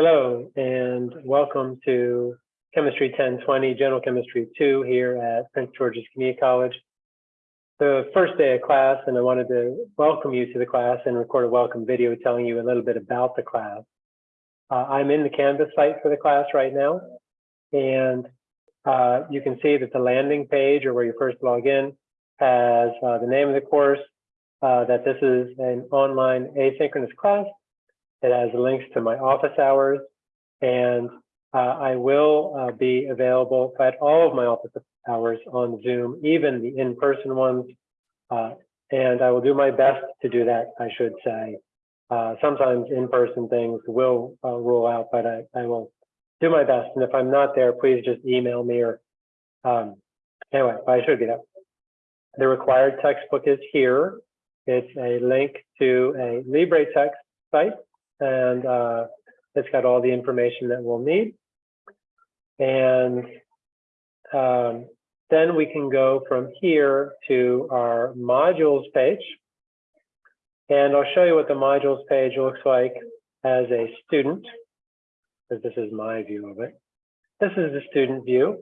Hello, and welcome to Chemistry 1020, General Chemistry 2 here at Prince George's Community College. The first day of class, and I wanted to welcome you to the class and record a welcome video telling you a little bit about the class. Uh, I'm in the Canvas site for the class right now, and uh, you can see that the landing page, or where you first log in, has uh, the name of the course, uh, that this is an online asynchronous class, it has links to my office hours, and uh, I will uh, be available at all of my office hours on Zoom, even the in-person ones. Uh, and I will do my best to do that, I should say. Uh, sometimes in-person things will uh, rule out, but I, I will do my best. And if I'm not there, please just email me or um, anyway, I should be there. The required textbook is here. It's a link to a LibreText site and uh, it's got all the information that we'll need. And um, then we can go from here to our modules page. And I'll show you what the modules page looks like as a student, because this is my view of it. This is the student view.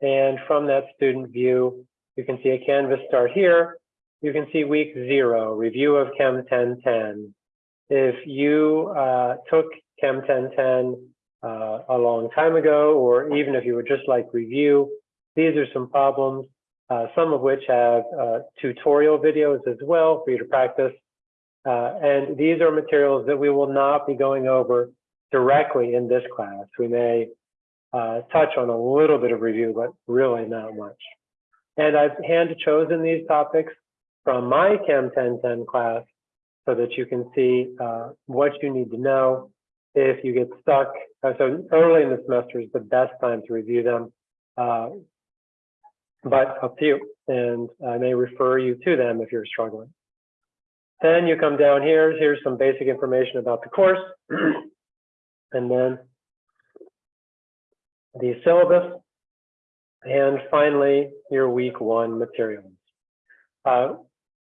And from that student view, you can see a Canvas start here. You can see week zero, review of Chem 1010. If you uh, took Chem 1010 uh, a long time ago, or even if you would just like review, these are some problems, uh, some of which have uh, tutorial videos as well for you to practice. Uh, and these are materials that we will not be going over directly in this class. We may uh, touch on a little bit of review, but really not much. And I've hand chosen these topics from my Chem 1010 class so that you can see uh, what you need to know if you get stuck. Uh, so early in the semester is the best time to review them, uh, but up to you. And I may refer you to them if you're struggling. Then you come down here, here's some basic information about the course. and then the syllabus. And finally, your week one materials. Uh,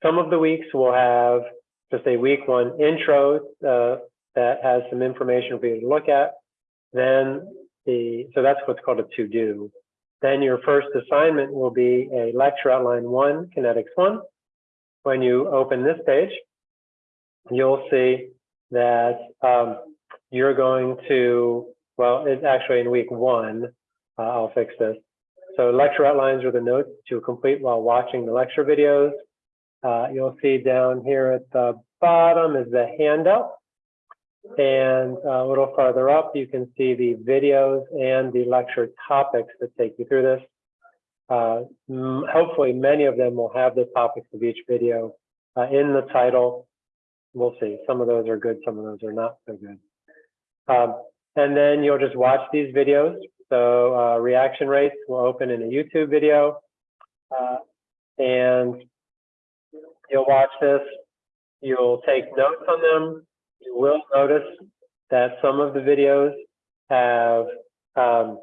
some of the weeks will have just a week one intro uh, that has some information for you to look at. Then the, so that's what's called a to do. Then your first assignment will be a lecture outline one, kinetics one. When you open this page, you'll see that um, you're going to, well, it's actually in week one, uh, I'll fix this. So lecture outlines are the notes to complete while watching the lecture videos. Uh, you'll see down here at the bottom is the handout. And a little farther up, you can see the videos and the lecture topics that take you through this. Uh, hopefully, many of them will have the topics of each video uh, in the title. We'll see. Some of those are good, some of those are not so good. Um, and then you'll just watch these videos. So uh, reaction rates will open in a YouTube video. Uh, and you'll watch this, you'll take notes on them. You will notice that some of the videos have um,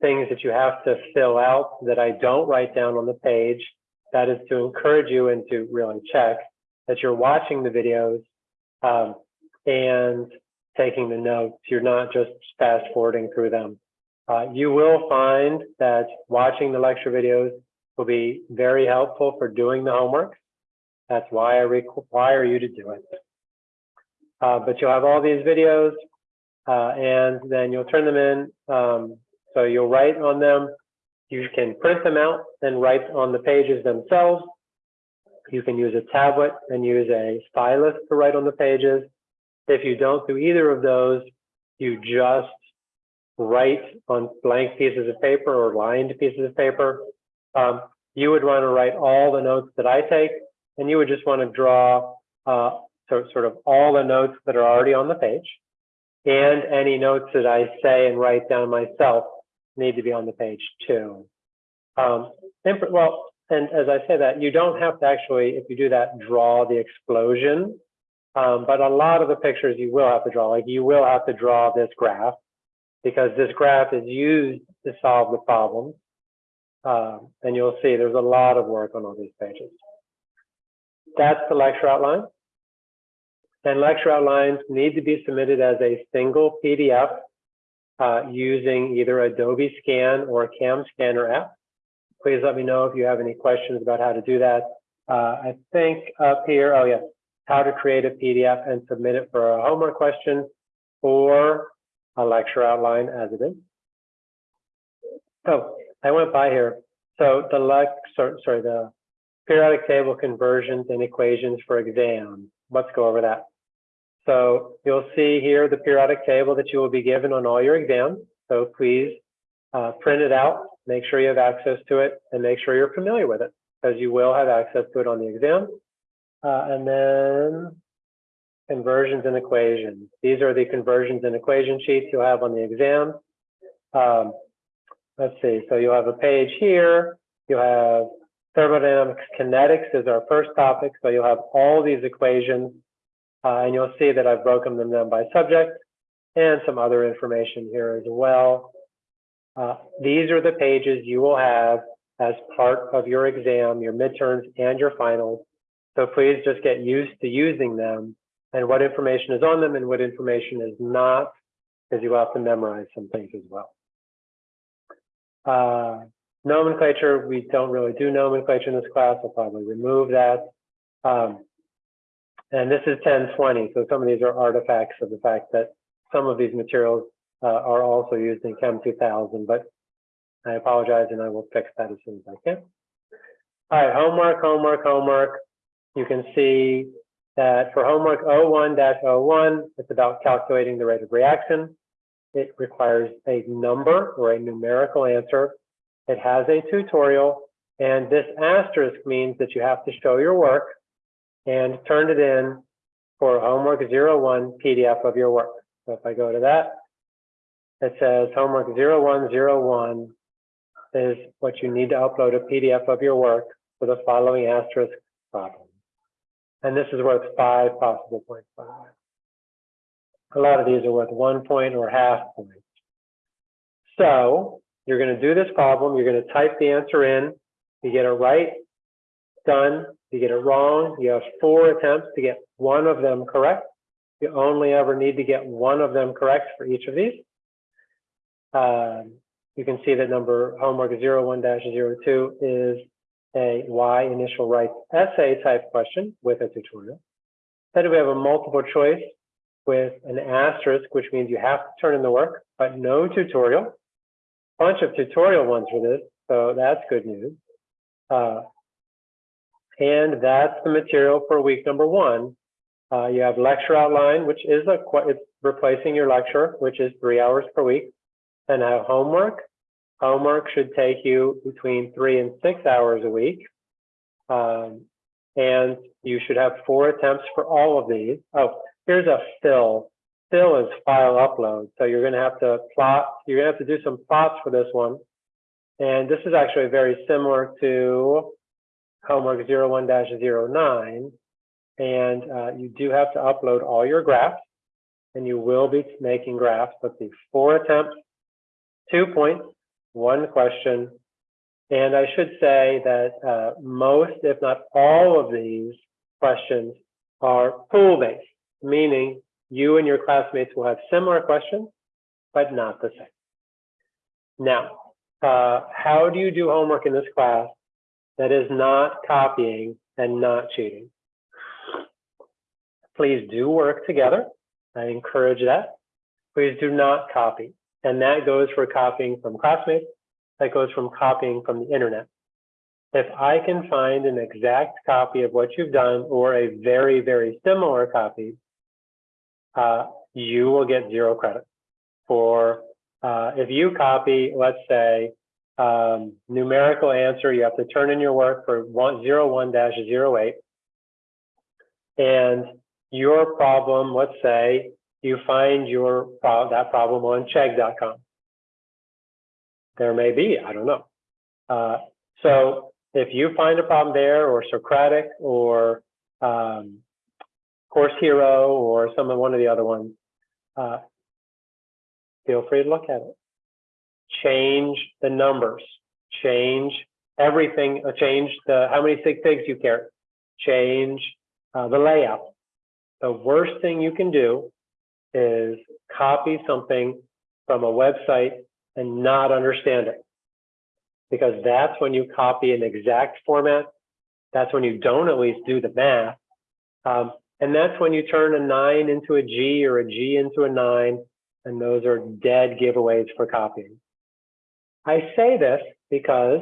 things that you have to fill out that I don't write down on the page. That is to encourage you and to really check that you're watching the videos um, and taking the notes. You're not just fast forwarding through them. Uh, you will find that watching the lecture videos will be very helpful for doing the homework. That's why I require you to do it. Uh, but you'll have all these videos uh, and then you'll turn them in. Um, so you'll write on them. You can print them out and write on the pages themselves. You can use a tablet and use a stylus to write on the pages. If you don't do either of those, you just write on blank pieces of paper or lined pieces of paper. Um, you would want to write all the notes that I take and you would just want to draw uh, so sort of all the notes that are already on the page and any notes that I say and write down myself need to be on the page too. Um, and, well, and as I say that, you don't have to actually, if you do that, draw the explosion. Um, but a lot of the pictures you will have to draw, like you will have to draw this graph because this graph is used to solve the problem. Um, and you'll see there's a lot of work on all these pages that's the lecture outline. and lecture outlines need to be submitted as a single PDF uh, using either Adobe Scan or a Cam Scanner app. Please let me know if you have any questions about how to do that. Uh, I think up here, oh yeah, how to create a PDF and submit it for a homework question or a lecture outline as it is. Oh, I went by here. So the lec, sorry, sorry, the periodic table conversions and equations for exams. Let's go over that. So you'll see here the periodic table that you will be given on all your exams. So please uh, print it out, make sure you have access to it, and make sure you're familiar with it, because you will have access to it on the exam. Uh, and then conversions and equations. These are the conversions and equation sheets you'll have on the exam. Um, let's see, so you'll have a page here, you'll have thermodynamics kinetics is our first topic, so you'll have all these equations, uh, and you'll see that I've broken them down by subject and some other information here as well. Uh, these are the pages you will have as part of your exam, your midterms and your finals. So please just get used to using them and what information is on them and what information is not, because you will have to memorize some things as well. Uh, nomenclature, we don't really do nomenclature in this class. I'll probably remove that. Um, and this is 1020, so some of these are artifacts of the fact that some of these materials uh, are also used in Chem 2000, but I apologize and I will fix that as soon as I can. All right, homework, homework, homework. You can see that for homework 01-01, it's about calculating the rate of reaction. It requires a number or a numerical answer. It has a tutorial, and this asterisk means that you have to show your work and turn it in for homework 01 PDF of your work. So if I go to that, it says homework 0101 is what you need to upload a PDF of your work for the following asterisk problem. And this is worth five possible points. A lot of these are worth one point or half points. So you're going to do this problem. You're going to type the answer in. You get it right, done. You get it wrong. You have four attempts to get one of them correct. You only ever need to get one of them correct for each of these. Um, you can see that number homework 01-02 is a Y initial rights essay type question with a tutorial. Then we have a multiple choice with an asterisk, which means you have to turn in the work, but no tutorial. Bunch of tutorial ones for this, so that's good news. Uh, and that's the material for week number one. Uh, you have lecture outline, which is a it's replacing your lecture, which is three hours per week, and have homework, Homework should take you between three and six hours a week. Um, and you should have four attempts for all of these. Oh, here's a fill. Fill is file upload. So you're going to have to plot, you're going to have to do some plots for this one. And this is actually very similar to homework 01-09. And uh, you do have to upload all your graphs. And you will be making graphs. Let's see, four attempts, two points, one question. And I should say that uh, most, if not all of these questions are pool-based, meaning you and your classmates will have similar questions, but not the same. Now, uh, how do you do homework in this class that is not copying and not cheating? Please do work together. I encourage that. Please do not copy. And that goes for copying from classmates. That goes from copying from the internet. If I can find an exact copy of what you've done or a very, very similar copy, uh, you will get zero credit. For uh, if you copy, let's say, um, numerical answer, you have to turn in your work for one, 01-08. And your problem, let's say, you find your that problem on chegg.com. There may be, I don't know. Uh, so if you find a problem there or Socratic or um, Course Hero or some of one of the other ones, uh, feel free to look at it. Change the numbers, change everything, uh, change the how many sig figs you carry, change uh, the layout, the worst thing you can do is copy something from a website and not understand it. Because that's when you copy an exact format. That's when you don't at least do the math. Um, and that's when you turn a nine into a G or a G into a nine. And those are dead giveaways for copying. I say this because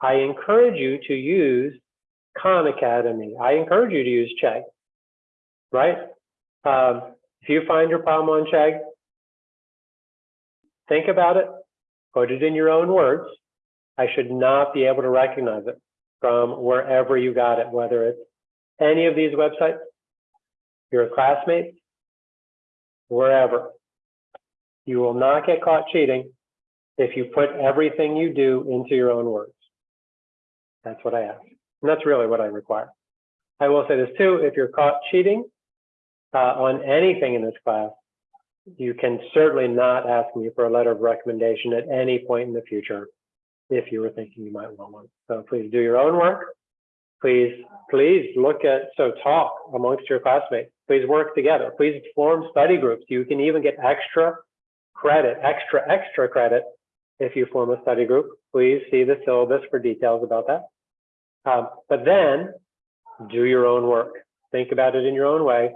I encourage you to use Khan Academy. I encourage you to use Chegg, right? Um, if you find your problem on Chegg, think about it, put it in your own words. I should not be able to recognize it from wherever you got it, whether it's any of these websites, your classmates, wherever. You will not get caught cheating if you put everything you do into your own words. That's what I ask. And that's really what I require. I will say this too, if you're caught cheating uh, on anything in this class, you can certainly not ask me for a letter of recommendation at any point in the future if you were thinking you might want one. So please do your own work. Please, please look at, so talk amongst your classmates. Please work together. Please form study groups. You can even get extra credit, extra, extra credit if you form a study group. Please see the syllabus for details about that. Um, but then do your own work. Think about it in your own way.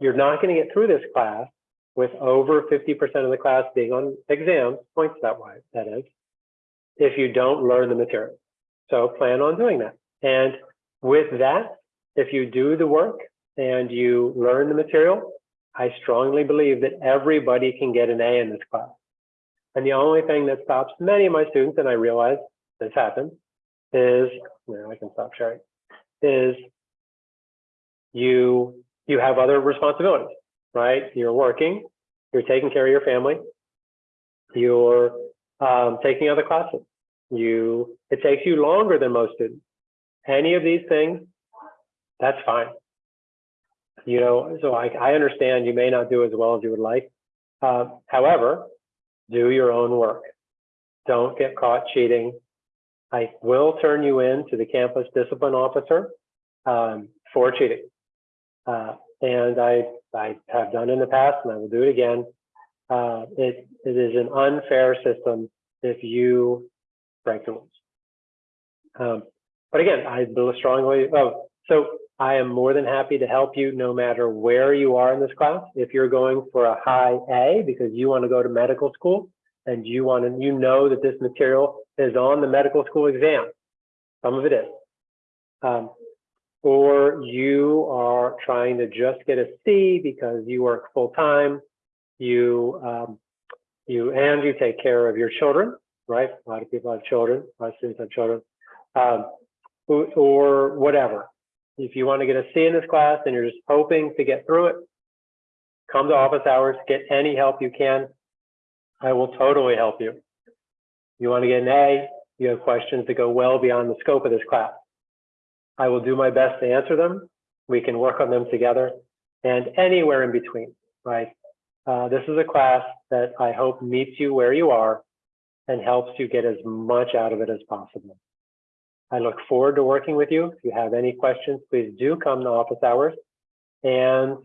You're not going to get through this class with over 50% of the class being on exams, points that way, that is, if you don't learn the material. So plan on doing that. And with that, if you do the work and you learn the material, I strongly believe that everybody can get an A in this class. And the only thing that stops many of my students, and I realize this happens, is, I can stop sharing, is you, you have other responsibilities, right? You're working, you're taking care of your family, you're um, taking other classes. You, it takes you longer than most students. Any of these things, that's fine. You know, so I, I understand you may not do as well as you would like. Uh, however, do your own work. Don't get caught cheating. I will turn you in to the campus discipline officer um, for cheating. Uh, and I, I have done in the past and I will do it again. Uh, it, it is an unfair system if you break the rules. Um, but again, I strongly, oh, so I am more than happy to help you no matter where you are in this class. If you're going for a high A because you want to go to medical school and you want to, you know that this material is on the medical school exam. Some of it is. Um, or you are trying to just get a C because you work full time, you, um, you, and you take care of your children, right? A lot of people have children, a lot of students have children, um, or whatever. If you want to get a C in this class and you're just hoping to get through it, come to office hours, get any help you can. I will totally help you. You want to get an A, you have questions that go well beyond the scope of this class. I will do my best to answer them. We can work on them together and anywhere in between, right? Uh, this is a class that I hope meets you where you are and helps you get as much out of it as possible. I look forward to working with you. If you have any questions, please do come to office hours and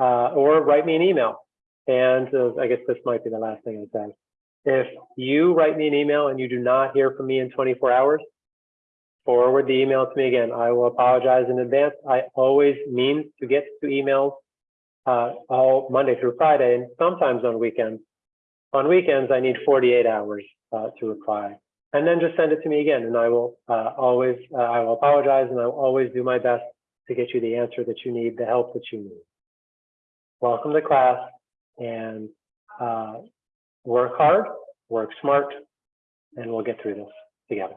uh, or write me an email. And uh, I guess this might be the last thing I say. If you write me an email and you do not hear from me in 24 hours, forward the email to me again. I will apologize in advance. I always mean to get to emails uh, all Monday through Friday and sometimes on weekends. On weekends, I need 48 hours uh, to reply. And then just send it to me again and I will uh, always, uh, I will apologize and I will always do my best to get you the answer that you need, the help that you need. Welcome to class and uh, work hard, work smart, and we'll get through this together.